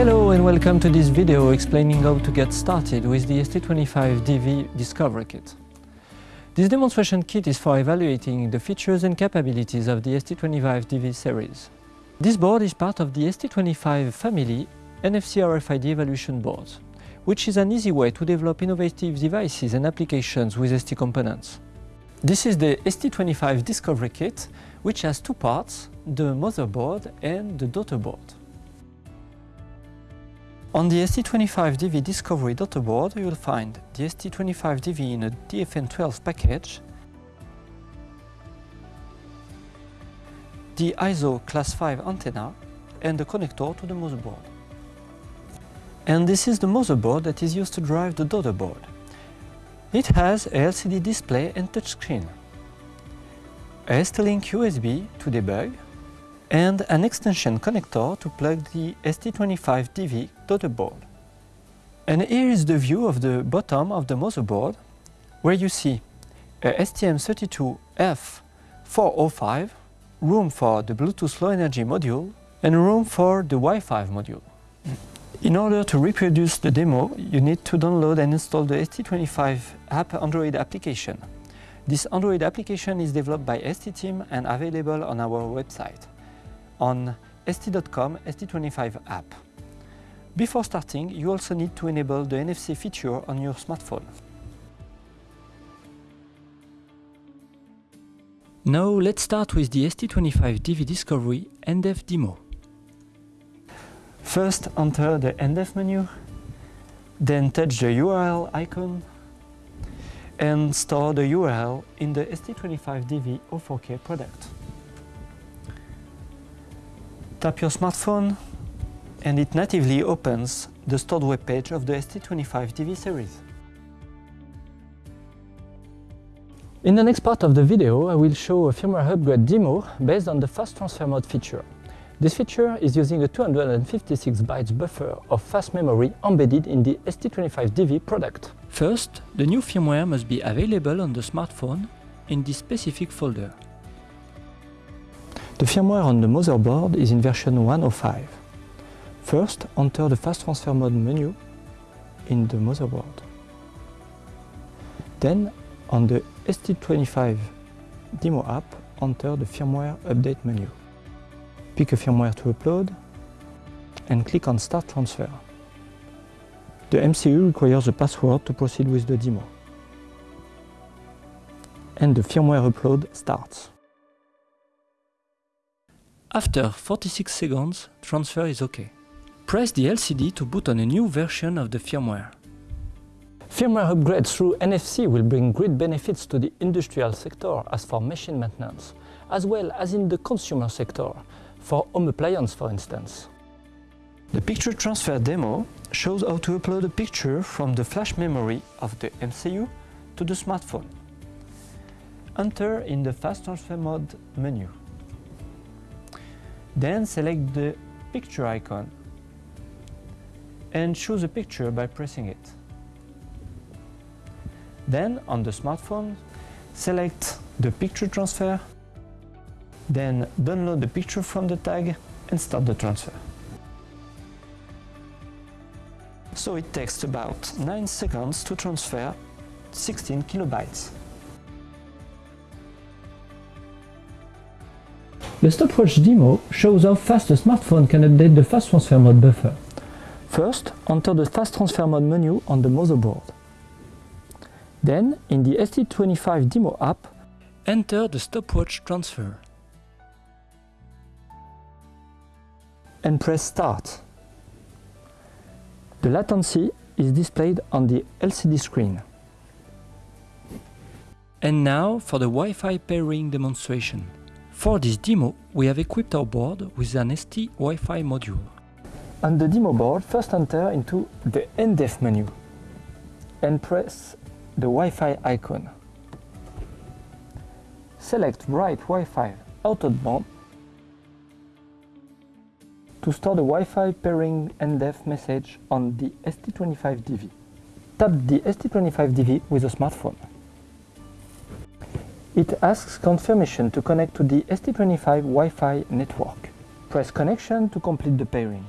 Hello and welcome to this video explaining how to get started with the ST25DV Discovery Kit. This demonstration kit is for evaluating the features and capabilities of the ST25DV series. This board is part of the ST25 family NFC RFID evaluation boards, which is an easy way to develop innovative devices and applications with ST components. This is the ST25 Discovery Kit, which has two parts, the motherboard and the daughter board. On the ST25DV Discovery board you will find the ST25DV in a DFN12 package, the ISO class 5 antenna and the connector to the motherboard. And this is the motherboard that is used to drive the daughter board. It has a LCD display and touchscreen, a ST-Link USB to debug, and an extension connector to plug the ST25DV daughter board. And here is the view of the bottom of the motherboard, where you see a STM32F405, room for the Bluetooth Low Energy module, and room for the Wi-Fi module. In order to reproduce the demo, you need to download and install the ST25 app Android application. This Android application is developed by ST team and available on our website on st.com ST25 app. Before starting, you also need to enable the NFC feature on your smartphone. Now let's start with the ST25DV Discovery NDEF demo. First enter the NDEF menu, then touch the URL icon and store the URL in the ST25DV 04K product. Tap your smartphone and it natively opens the stored web page of the ST25DV series. In the next part of the video, I will show a firmware upgrade demo based on the fast transfer mode feature. This feature is using a 256 bytes buffer of fast memory embedded in the ST25DV product. First, the new firmware must be available on the smartphone in this specific folder. The firmware on the motherboard is in version 105. First, enter the fast transfer mode menu in the motherboard. Then, on the ST25 demo app, enter the firmware update menu. Pick a firmware to upload and click on Start Transfer. The MCU requires a password to proceed with the demo. And the firmware upload starts. After 46 seconds, transfer is OK. Press the LCD to boot on a new version of the firmware. Firmware upgrades through NFC will bring great benefits to the industrial sector as for machine maintenance, as well as in the consumer sector, for home appliance for instance. The picture transfer demo shows how to upload a picture from the flash memory of the MCU to the smartphone. Enter in the Fast Transfer Mode menu. Then select the picture icon and choose a picture by pressing it. Then on the smartphone, select the picture transfer, then download the picture from the tag and start the transfer. So it takes about 9 seconds to transfer 16 kilobytes. The stopwatch demo shows how fast a smartphone can update the fast transfer mode buffer. First, enter the fast transfer mode menu on the motherboard. Then, in the ST25 demo app, enter the stopwatch transfer. And press start. The latency is displayed on the LCD screen. And now for the Wi-Fi pairing demonstration. For this demo, we have equipped our board with an ST Wi-Fi module. On the demo board, first enter into the NDEF menu and press the Wi-Fi icon. Select Write Wi-Fi band to store the Wi-Fi pairing NDEF message on the ST25DV. Tap the ST25DV with a smartphone. It asks confirmation to connect to the ST25 Wi-Fi network. Press connection to complete the pairing.